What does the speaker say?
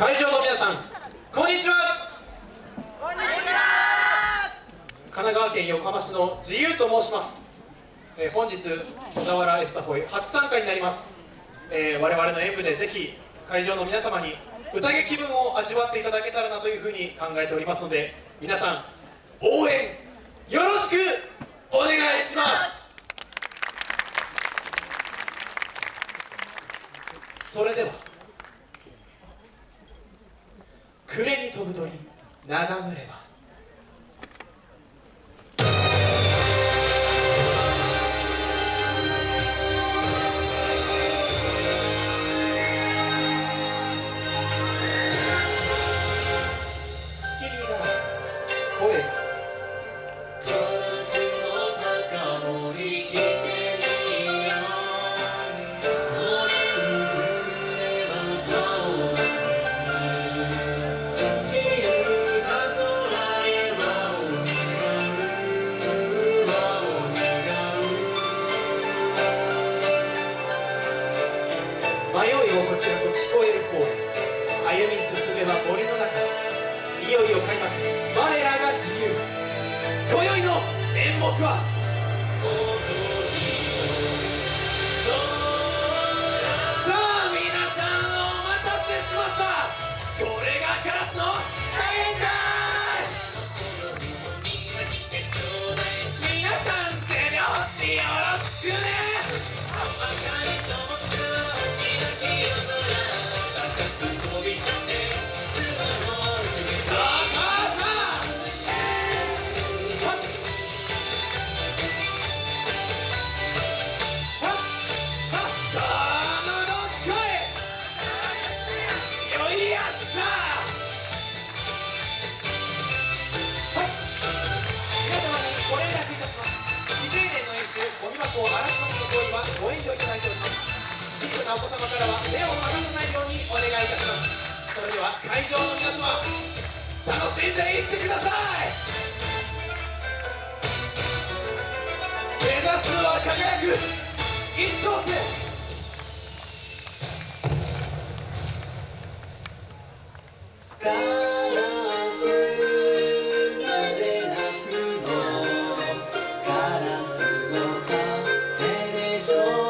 会場の皆さんこんにちは。こんにちは。神奈川県横浜市の自由と申します、えー、本日小田原エスタホイ初参加になります、えー、我々の演舞でぜひ会場の皆様に宴気分を味わっていただけたらなというふうに考えておりますので皆さん応援よろしくお願いします。それでは暮れに飛ぶ鳥眺むれば迷い心地と聞こえる声。歩み進めば森の中。いよいよ開幕。我らが自由。今宵の演目は。はご遠慮いただいております。小さなお子様からは目を離さないようにお願いいたします。それでは会場の皆様楽しんでいってください。目指すは輝く一等星。So.